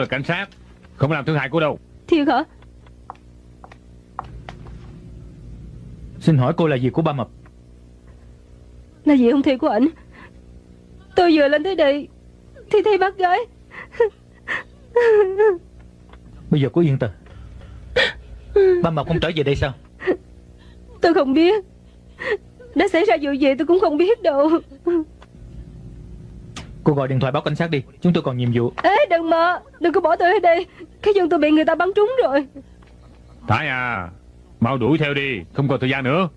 là cảnh sát. Không làm thương hại cô đâu. Thiệt hả? Xin hỏi cô là gì của ba mập? Là gì hung thi của ảnh? Tôi vừa lên tới đây Thì thấy bác gái. Bây giờ cô yên tâm. Ba mập không trở về đây sao? Tôi không biết. Đã xảy ra vụ gì tôi cũng không biết đâu Cô gọi điện thoại báo cảnh sát đi. Chúng tôi còn nhiệm vụ. Ê đừng mà. Đừng có bỏ tôi ở đây. Cái chân tôi bị người ta bắn trúng rồi. Thái à Mau đuổi theo đi. Không còn thời gian nữa.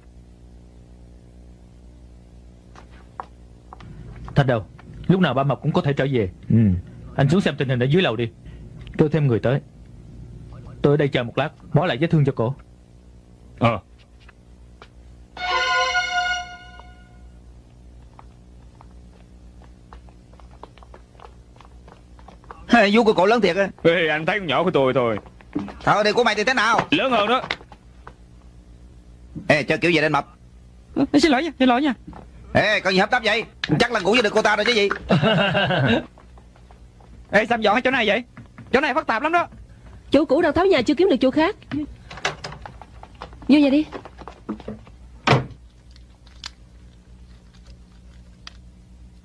Thật đâu Lúc nào ba mập cũng có thể trở về. Ừ. Anh xuống xem tình hình ở dưới lầu đi. Kêu thêm người tới. Tôi ở đây chờ một lát Bó lại vết thương cho cô Ờ Vú của cậu lớn thiệt á. Ê, anh thấy con nhỏ của tôi thôi. Thôi đi của mày thì thế nào? Lớn hơn đó. Ê cho kiểu gì lên mập? À, Xin lỗi nha Xin lỗi nha. Ê có gì hấp tấp vậy? Chắc là ngủ với được cô ta rồi chứ gì. Ê sao dọn ở chỗ này vậy? Chỗ này phức tạp lắm đó. Chủ cũ đang tháo nhà chưa kiếm được chỗ khác. Vô nhà đi.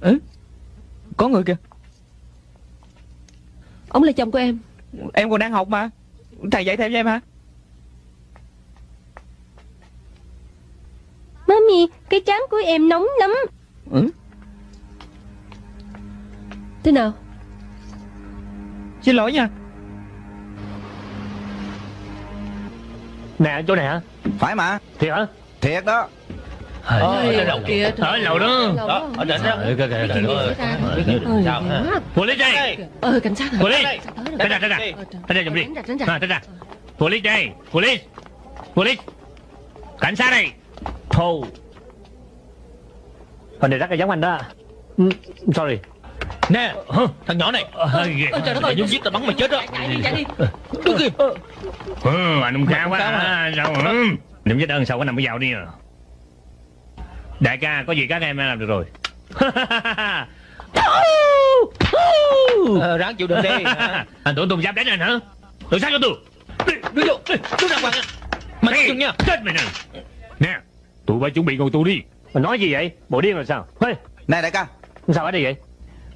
Ừ Có người kìa Ông là chồng của em. Em còn đang học mà. Thầy dạy thêm cho em hả? Mami Cái trán của em nóng lắm. Ừ? Thế nào? Xin lỗi nha. Nè chỗ này hả? Phải mà. Thiệt hả? Thiệt đó Ờ, ở lầu kìa Ở lầu đó Đó ở trên đó Ờ, kìa, kìa, kìa. Sao hả Police đây. Ờ cảnh sát tới rồi? Tránh ra tránh ra Tránh ra giùm đi. Tránh ra, tránh ra. À, Tránh ra Police đây. Police. Police. Cảnh sát đây. Thù. Phần này rất là giống anh đó. Ừ, Sorry. Nè Thằng nhỏ này. Ôi trời đất ơi giết tao bắn mày chết đó. Chạy đi chạy đi. Đứng kìa. Ừ, anh không cao quá mà. Sao ừ. Niệm chết ơn sao có nằm ở vào đi à Đại ca có gì các em làm được rồi? Ờ, Ráng chịu đựng đi. Anh tưởng tôi không dám đánh anh hả? Tự sát cho tôi. Đưa vô. Đàng hoàng á Mày Hey, chừng nha. Chết mày nè. Nè Tụi bay chuẩn bị ngồi tù đi. Mày nói gì vậy? Bộ điên rồi sao? Hey, Này đại ca. Sao ở đây vậy?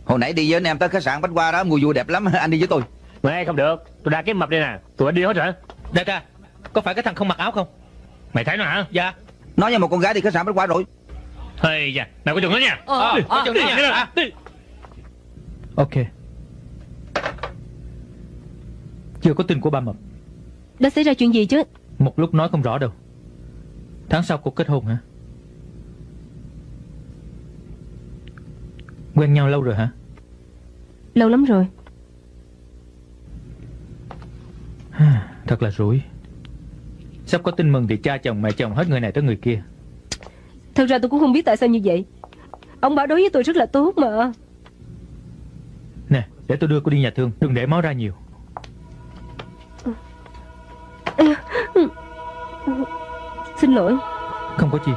Hồi nãy đi với anh em tới khách sạn Bách Hoa đó Mùi vui đẹp lắm Anh đi với tôi. Mày không được. Tôi đã kiếm mập đây nè. Tụi bay đi hết hả? Đại ca Có phải cái thằng không mặc áo không? Mày thấy nó hả? Dạ. Nói với một con gái đi khách sạn Bách Hoa rồi Hey da Nào có chừng nó nha. Ờ, Đi, ờ, đi, đi, đi, à. đi. Ok. Chưa có tin của ba mập. Đã xảy ra chuyện gì chứ? Một lúc nói không rõ đâu. Tháng sau cuộc kết hôn hả? Quen nhau lâu rồi hả? Lâu lắm rồi. Thật là rủi. Sắp có tin mừng thì cha chồng mẹ chồng hết người này tới người kia Thật ra tôi cũng không biết tại sao như vậy. Ông bảo đối với tôi rất là tốt mà. Nè để tôi đưa cô đi nhà thương Đừng để máu ra nhiều. Xin lỗi. Không có chi.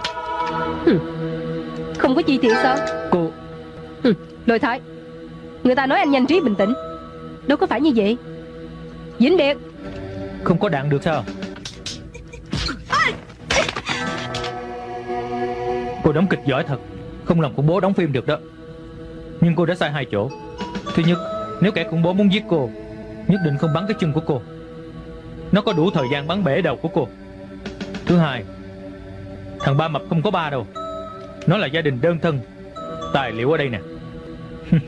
Không có gì thì sao? Cô Lôi thái. Người ta nói anh nhanh trí bình tĩnh. Đâu có phải như vậy. Vĩnh Biệt. Không có đạn được sao Cô đóng kịch giỏi thật. Không làm khủng bố đóng phim được đó. Nhưng cô đã sai hai chỗ. Thứ nhất, Nếu kẻ khủng bố muốn giết cô, Nhất định không bắn cái chân của cô. Nó có đủ thời gian bắn bể đầu của cô. Thứ hai, Thằng ba mập không có ba đâu. Nó là gia đình đơn thân, Tài liệu ở đây nè.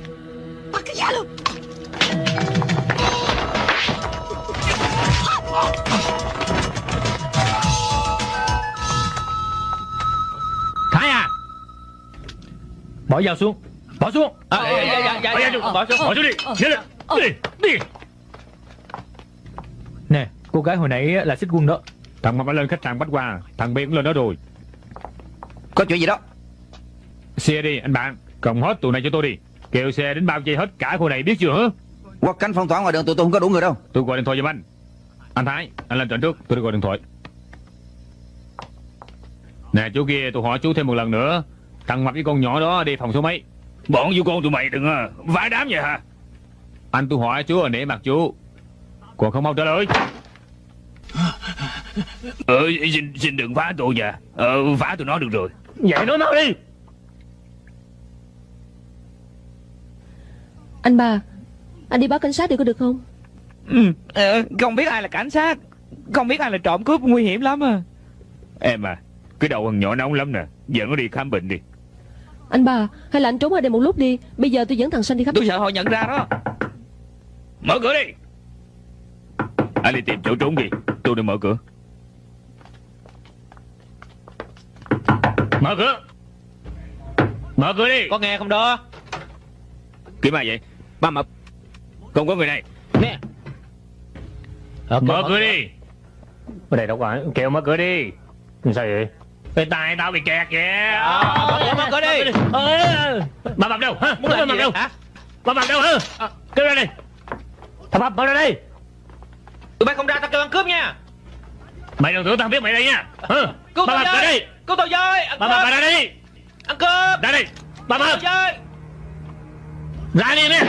Bỏ dao xuống. Bỏ xuống. À, dạ, dạ, dạ, dạ, dạ, Bỏ xuống Bỏ xuống đi. Nhanh lên. Đi Đi. Nè cô gái hồi nãy là xích quân đó. Thằng mập đã lên khách sạn Bách Hoa Thằng Biên cũng lên đó rồi. Có chuyện gì đó? Xe đi anh bạn. Cộng hết tụi này cho tôi đi. Kêu xe đến bao vây hết cả khu này biết chưa hả? Hoặc cánh phong tỏa ngoài đường tụi tôi không có đủ người đâu. Tôi gọi điện thoại giùm anh. Anh Thái Anh lên trận trước Tôi đi gọi điện thoại. Nè chú kia tôi hỏi chú thêm một lần nữa Thằng mập với con nhỏ đó đề phòng số mấy Bọn vô con tụi mày đừng à, vãi đám vậy hả? Anh tôi hỏi chú nể mặt chú Còn không mau trả lời Ờ, xin, xin đừng phá tôi nha. Ờ, phá tụi nó được rồi. Vậy nói mau đi Anh ba Anh đi báo cảnh sát được có được không Ừ, ờ, không biết ai là cảnh sát Không biết ai là trộm cướp nguy hiểm lắm à Em à, cái đầu thằng nhỏ nóng lắm nè. Dẫn nó đi khám bệnh đi. Anh ba Hay là anh trốn ở đây một lúc đi Bây giờ tôi dẫn thằng Sanh đi khắp Tôi sợ họ nhận ra đó Mở cửa đi. Anh đi tìm chỗ trốn đi. Tôi đi mở cửa. Mở cửa Mở cửa đi Có nghe không đó Kiếm ai vậy? Ba mập. Không có người này. Nè Ờ, Mở cửa đi Ở đây đâu có Kêu mở cửa đi Sao vậy Cái tay tao bị kẹt kìa. Ờ, mở mở cửa đi. Ờ, Bà mập đâu hả? Muốn Bà làm gì đâu? Hả? Bà mập đâu hả? Kêu ra đây Thằng mập mở ra đây. Tụi bay không ra tao kêu ăn cướp nha. Mày đừng tưởng tao biết mày đây nha. Hả? Cứu Bà đây với. Cứu tôi với. Ăn Bà cướp. ra đây. Ăn cướp. Ra đây Bà mập Ra đi nè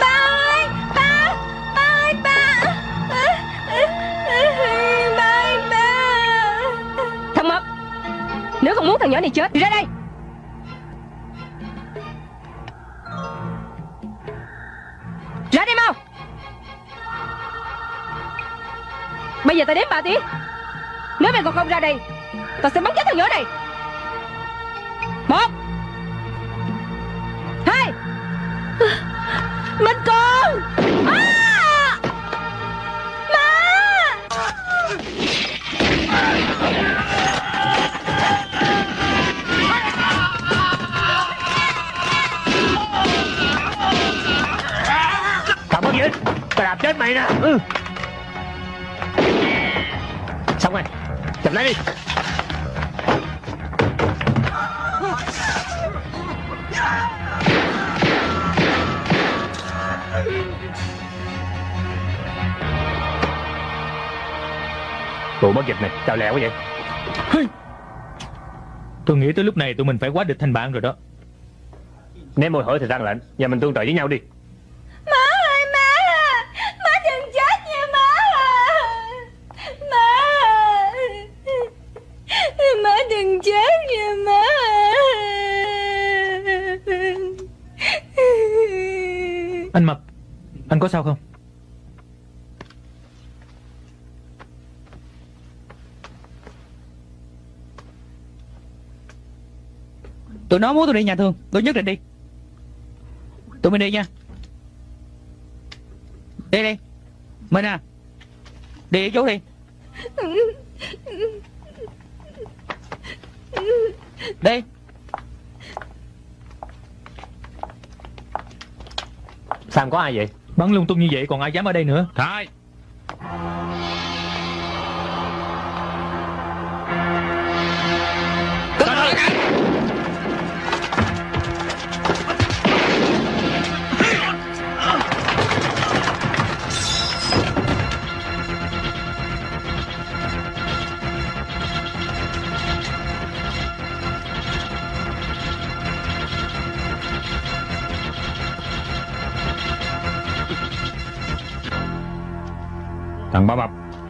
Ba ơi Ba Ba. Ơi ba. Ba ơi ba Thằng mập, Nếu không muốn thằng nhỏ này chết, thì ra đây. Ra đây mau. Bây giờ tao đếm ba tiếng Nếu mày còn không ra đây, Tao sẽ bắn chết thằng nhỏ này. Một. Minh con. À! Má! Thằng mất gì Tao đạp chết mày nè. Ừ. Xong rồi. Chụp lấy đi. Tụi mất dịch này Sao lẹ quá vậy. Tôi nghĩ tới lúc này tụi mình phải quá địch thành bạn rồi đó. Nếu môi hỏi thì răng lệnh Và mình tương trợ với nhau đi. Má ơi má Má đừng chết nha má Má Má đừng chết nha má Anh Mập Anh có sao không Tụi nó muốn tôi đi nhà thương. Tôi nhất định đi. Tụi mình đi nha. Đi đi. Mình à. Đi với chú đi. Đi. Sam có ai vậy? Bắn lung tung như vậy còn ai dám ở đây nữa? Thái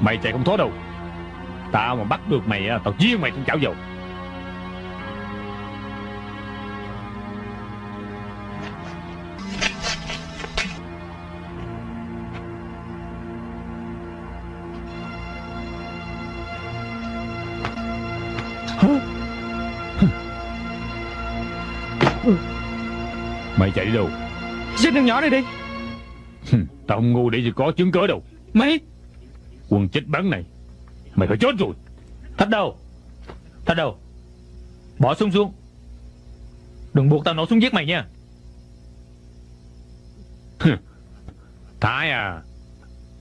Mày chạy không thoát đâu. Tao mà bắt được mày á, Tao giết mày trong chảo dầu. Mày chạy đi đâu? Xin thằng nhỏ này đi. Tao không ngu để gì có chứng cớ đâu. Mày Quân chết bắn này. Mày phải chết rồi. Thách đầu Thách đầu Bỏ súng xuống. Đừng buộc tao nổ súng giết mày nha. Thái à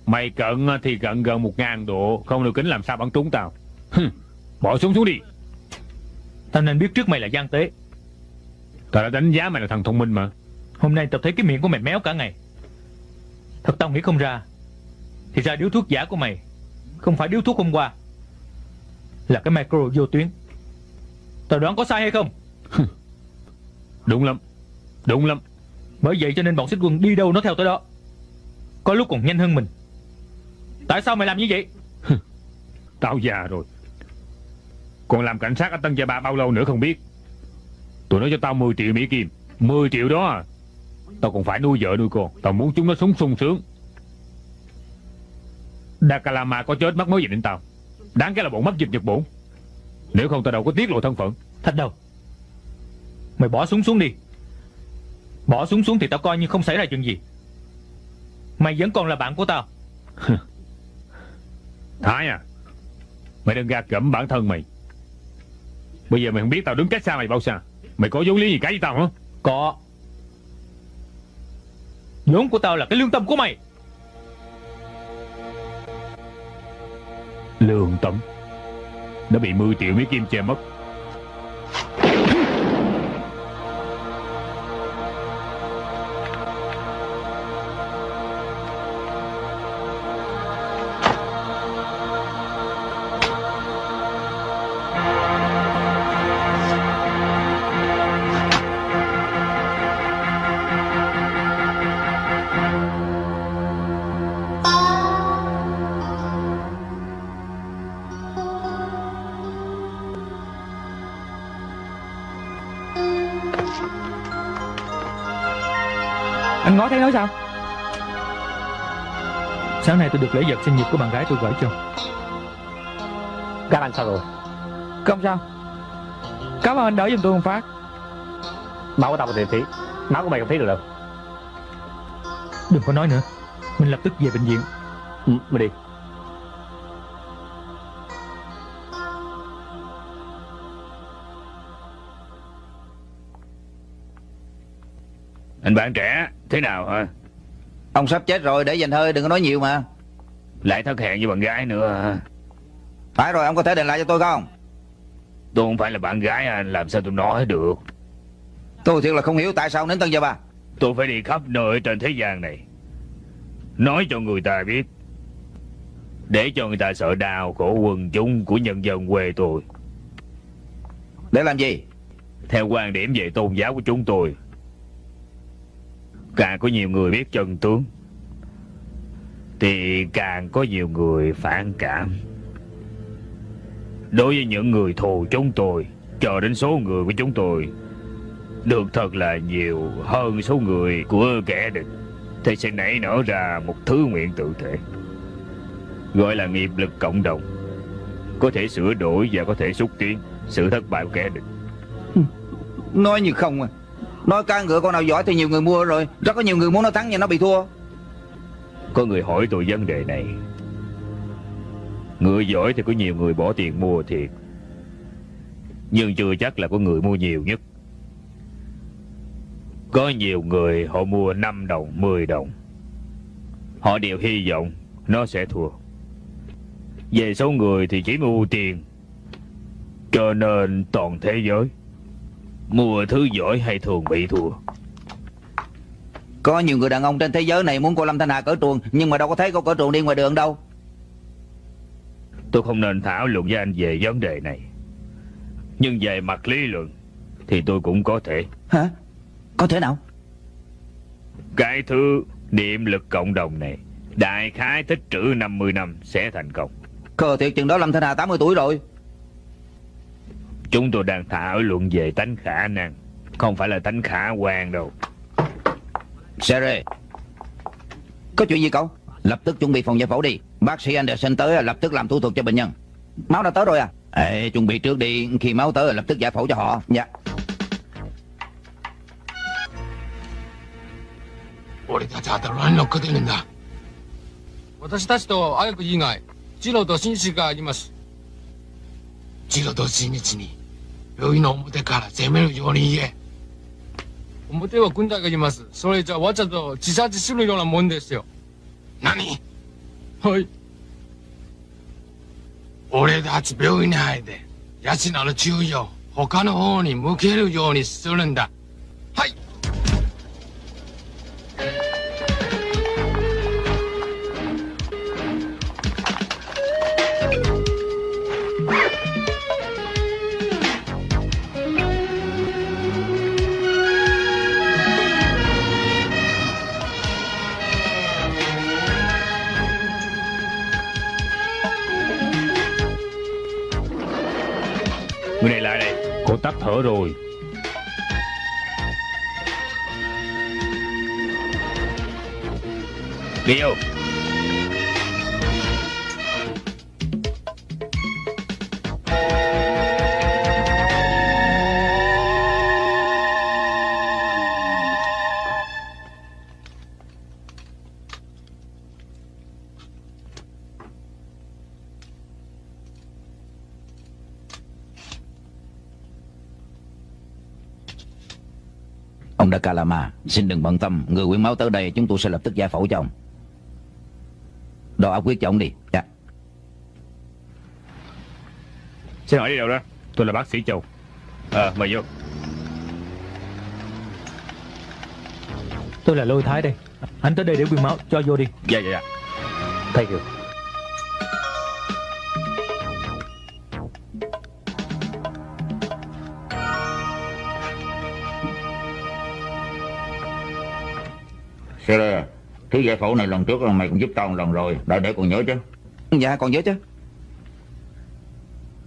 Mày cận thì cận gần một ngàn độ, Không được kính làm sao bắn trúng tao. Bỏ súng xuống đi. Tao nên biết trước mày là gian tế. Tao đã đánh giá mày là thằng thông minh mà. Hôm nay tao thấy cái miệng của mày méo cả ngày. Thật tao nghĩ không ra. Thì ra điếu thuốc giả của mày Không phải điếu thuốc hôm qua Là cái micro vô tuyến. Tao đoán có sai hay không? Đúng lắm Đúng lắm. Bởi vậy cho nên bọn xích quân đi đâu nó theo tới đó. Có lúc còn nhanh hơn mình. Tại sao mày làm như vậy? Tao già rồi. Còn làm cảnh sát ở Tân Gia Ba bao lâu nữa không biết. Tụi nó cho tao 10 triệu Mỹ Kim. 10 triệu đó à. Tao còn phải nuôi vợ nuôi con. Tao muốn chúng nó sống sung sướng Dakalama có chết mất mối gì đến tao? Đáng cái là bọn mất dịch Nhật Bổn Nếu không tao đâu có tiết lộ thân phận. Thạch đầu Mày bỏ súng xuống đi. Bỏ súng xuống thì tao coi như không xảy ra chuyện gì. Mày vẫn còn là bạn của tao. Thái à Mày đừng gạt gẫm bản thân mày. Bây giờ mày không biết tao đứng cách xa mày bao xa. Mày có vốn lý gì cái với tao hả? Có. Vốn của tao là cái lương tâm của mày Lương tâm Đã bị 10 triệu mấy Kim che mất. Nói sao? Sáng nay tôi được lễ vật sinh nhật của bạn gái tôi gửi cho. Các anh sao rồi? Không sao. Cảm ơn anh đỡ giùm tôi một phát. Máu của tao có thể tí Máu của mày không thấy được đâu. Đừng có nói nữa. Mình lập tức về bệnh viện. Ừ, Mày đi Anh bạn trẻ Thế nào hả? Ông sắp chết rồi để dành hơi đừng có nói nhiều mà. Lại thất hẹn với bạn gái nữa hả? Phải rồi ông có thể đền lại cho tôi không? Tôi không phải là bạn gái anh Làm sao tôi nói được? Tôi thiệt là không hiểu tại sao đến Tân Gia Ba Tôi phải đi khắp nơi trên thế gian này. Nói cho người ta biết. Để cho người ta sợ đau khổ quần chúng của nhân dân quê tôi. Để làm gì? Theo quan điểm về tôn giáo của chúng tôi Càng có nhiều người biết chân tướng, Thì càng có nhiều người phản cảm. Đối với những người thù chúng tôi chờ đến số người của chúng tôi, Được thật là nhiều hơn số người của kẻ địch. Thì sẽ nảy nở ra một thứ nguyện tự thể, Gọi là nghiệp lực cộng đồng. Có thể sửa đổi và có thể xúc tiến, Sự thất bại của kẻ địch. Ừ, nói như không à. Nói ca ngựa con nào giỏi thì nhiều người mua rồi. Rất có nhiều người muốn nó thắng nhưng nó bị thua. Có người hỏi tôi vấn đề này. Ngựa giỏi thì có nhiều người bỏ tiền mua thiệt. Nhưng chưa chắc là có người mua nhiều nhất. Có nhiều người họ mua 5 đồng, 10 đồng. Họ đều hy vọng nó sẽ thua. Về số người thì chỉ mua tiền. Cho nên toàn thế giới. Mua thứ giỏi hay thường bị thua? Có nhiều người đàn ông trên thế giới này muốn cô Lâm Thanh Hà cởi truồng Nhưng mà đâu có thấy cô cởi truồng đi ngoài đường đâu. Tôi không nên thảo luận với anh về vấn đề này. Nhưng về mặt lý luận Thì tôi cũng có thể. Hả? Có thể nào? Cái thứ niệm lực cộng đồng này Đại khái tích trữ 50 năm sẽ thành công. Khờ thiệt chừng đó Lâm Thanh Hà 80 tuổi rồi Chúng tôi đang thảo luận về tánh khả năng Không phải là tánh khả quan đâu Sere Có chuyện gì cậu Lập tức chuẩn bị phòng giải phẫu đi Bác sĩ Anderson tới lập tức làm thủ thuật cho bệnh nhân Máu đã tới rồi à Ê, chuẩn bị trước đi Khi máu tới lập tức giải phẫu cho họ Dạ 俺たちはたらに乗っかってるんだ私たちと綾子以外次郎と紳士があります次郎と新日に 病院の表から攻めるように言え。表は軍隊がいます。それじゃわざと自殺するようなもんですよ。何？はい。俺たち病院に入って奴らの注意を他の方に向けるようにするんだ。はい。Cô rồi. Đi Calama Xin đừng bận tâm Người quyến máu tới đây Chúng tôi sẽ lập tức giải phẫu cho ông. Đo áp quyết cho ông đi. Dạ. Xin hỏi đi đâu đó. Tôi là bác sĩ Châu. Ờ mời vô. Tôi là Lôi Thái đây. Anh tới đây để quyên máu Cho vô đi. Dạ dạ dạ. Thank you Sere Thứ giải phẫu này lần trước là mày cũng giúp tao một lần rồi Đã để còn nhớ chứ Dạ còn nhớ chứ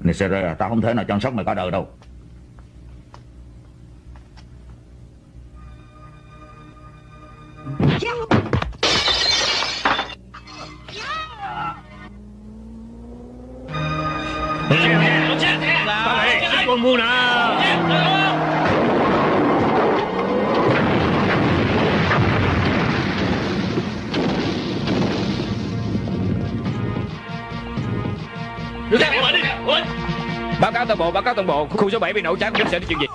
Này Sere Tao không thể nào chăm sóc mày cả đời đâu Tao này Con mua nè Báo cáo toàn bộ, Báo cáo toàn bộ. Khu số 7 bị nổ cháy, Không sẽ đi chuyện gì.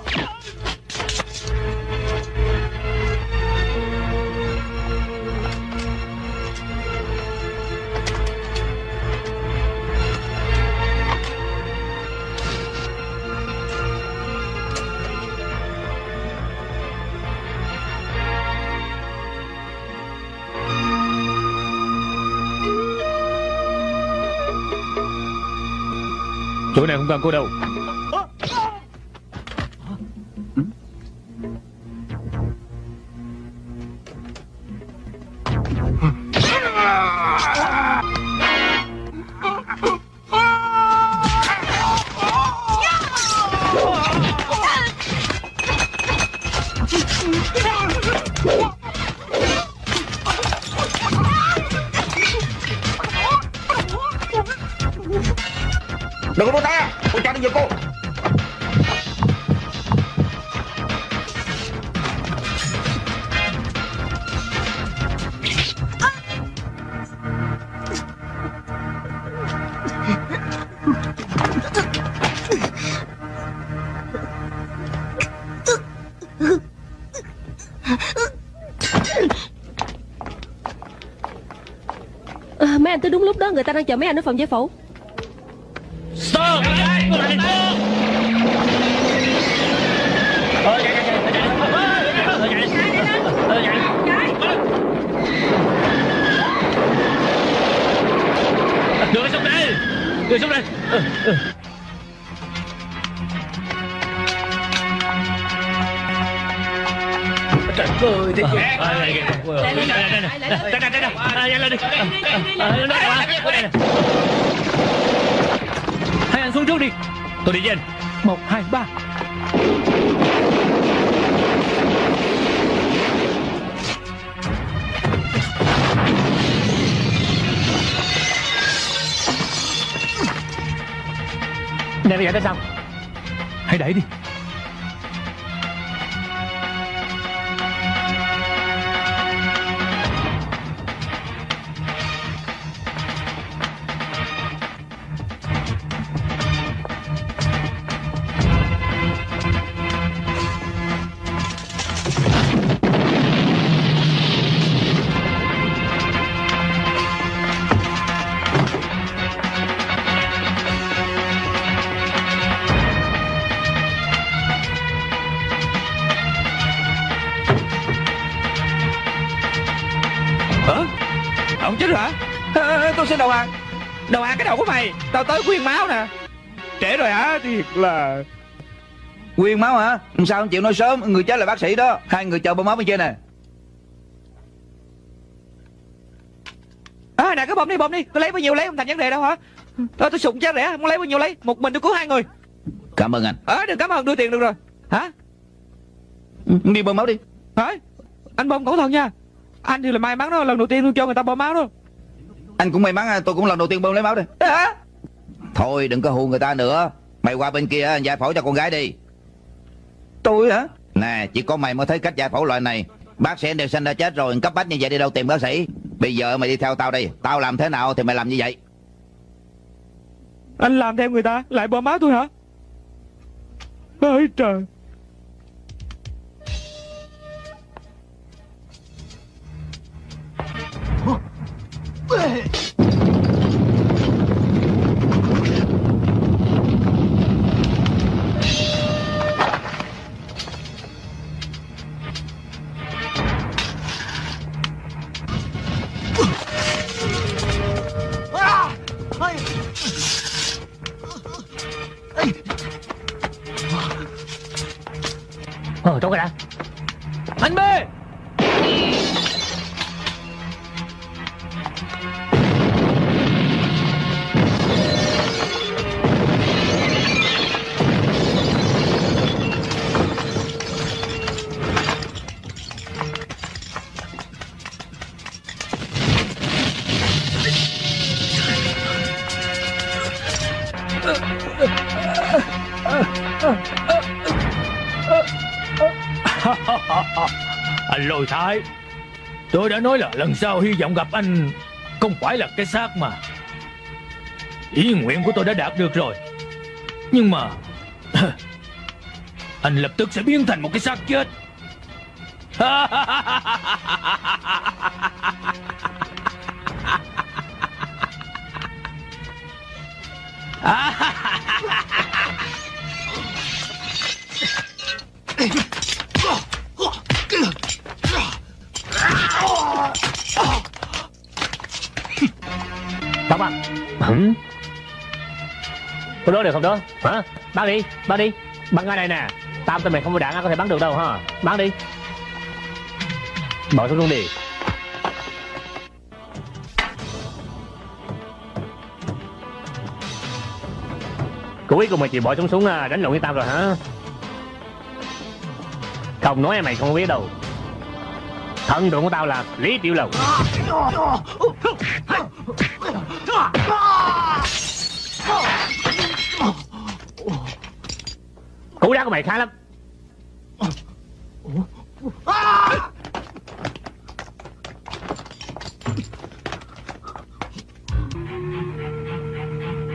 Chỗ này không cần à, Mấy anh tới đúng lúc đó Người ta đang chờ mấy anh ở phòng giải phẫu. Đưa xuống đây. Đưa xuống đây. Ờ, ờ. Trời ơi, thế kìa. Đây, đây, đây, đây, đây, đây, lên đi. Hai anh xuống trước đi. Tôi đi với anh Một, hai, ba. Nè bây giờ tới sao? Hãy đẩy đi Tao tới quyên máu nè. Trễ rồi hả? Thiệt là Quyên máu hả? Sao không chịu nói sớm. Người chết là bác sĩ đó. Hai người chờ bơm máu bên trên nè. À nè cái bơm đi bơm đi. Tôi lấy bao nhiêu lấy không thành vấn đề đâu hả? Thôi tôi sụng chết rẻ Muốn lấy bao nhiêu lấy? Một mình tôi cứu hai người. Cảm ơn anh. Ờ đừng cảm ơn đưa tiền được rồi. Hả? Đi bơm máu đi. Hả? Anh bơm cẩn thận nha. Anh thì là may mắn đó Lần đầu tiên tôi cho người ta bơm máu đó. Anh cũng may mắn tôi cũng lần đầu tiên bơm lấy máu đây. Hả Thôi đừng có hù người ta nữa. Mày qua bên kia giải phẫu cho con gái đi. Tôi hả? Nè chỉ có mày mới thấy cách giải phẫu loại này. Bác sĩ Anderson đã chết rồi Cấp bách như vậy đi đâu tìm bác sĩ. Bây giờ mày đi theo tao đi. Tao làm thế nào thì mày làm như vậy? Anh làm theo người ta Lại bơm máu tôi hả? Ôi trời. Ờ Anh lôi thái. Tôi đã nói là lần sau hy vọng gặp anh Không phải là cái xác mà. Ý nguyện của tôi đã đạt được rồi. Nhưng mà Anh lập tức sẽ biến thành một cái xác chết. Bác bác Hử? Có đỡ được không đó? Hả? Bắn đi Bắn đi. Bắn ngay này nè. Tam tên mày không có đạn có thể bắn được đâu ha Bắn đi. Bỏ xuống luôn đi. Cuối cùng mày chịu bỏ súng xuống à, đánh lộn với Tam rồi hả không nói mày không biết đâu. Thân tượng của tao là Lý Tiểu Lầu. Cú đá của mày khá lắm.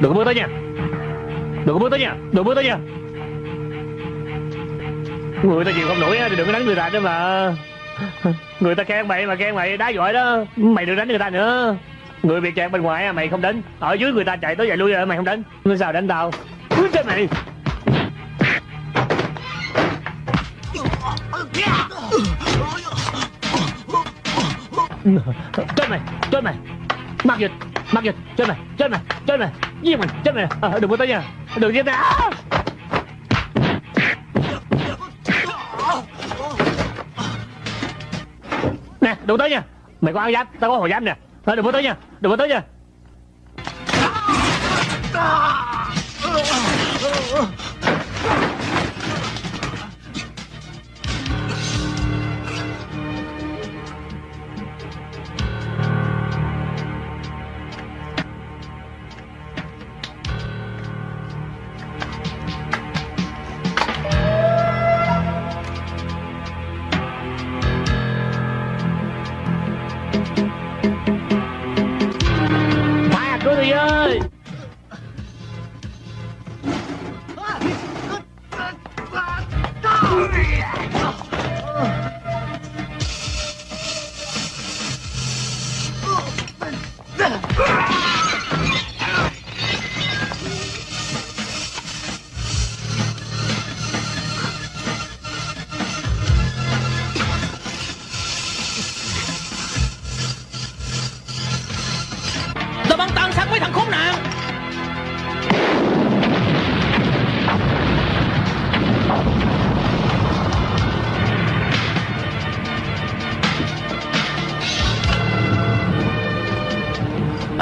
Đừng có bước tới nha. Đừng có bước tới nha. Đừng bước tới nha. Người ta chịu không nổi á thì đừng có đánh người ta nữa mà. Người ta khen mày mà khen mày đá giỏi đó. Mày đừng đánh người ta nữa. Người bị kẹt bên ngoài mày không đánh. Ở dưới người ta chạy tới chạy lui rồi mày không đánh. Người sao đánh tao? Úi chết mày. Chết mày Chết mày. Mắc dịch Mắc dịch. Chết mày Chết mày Chết mày. Giết mày Chết mày. À, Đừng có tới nha Đừng giết tao. Đừng tới nha. Mày có áo giáp, Tao có hồi giáp nè. Thôi, đừng có tới nha. Đừng có tới nha.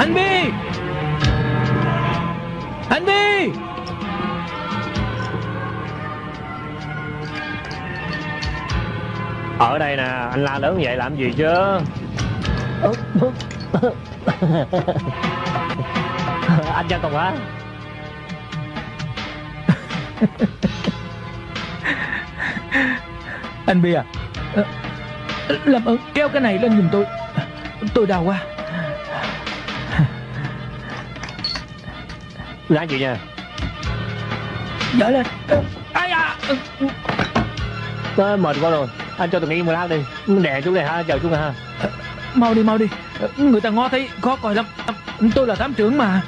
Anh Bi! Anh Bi! Ở đây nè Anh la lớn vậy làm gì chứ? Anh Giang Tùng hả? Anh Bi à Ờ, Làm ơn kéo cái này lên giùm tôi. Tôi đau quá Làm gì nha? Dở lên. Ai à Tôi mệt quá rồi. Anh cho tôi nghỉ một lát đi. Đè chút này ha Chờ này ha Mau đi mau đi. Người ta ngó thấy khó coi lắm. Tôi là thám trưởng mà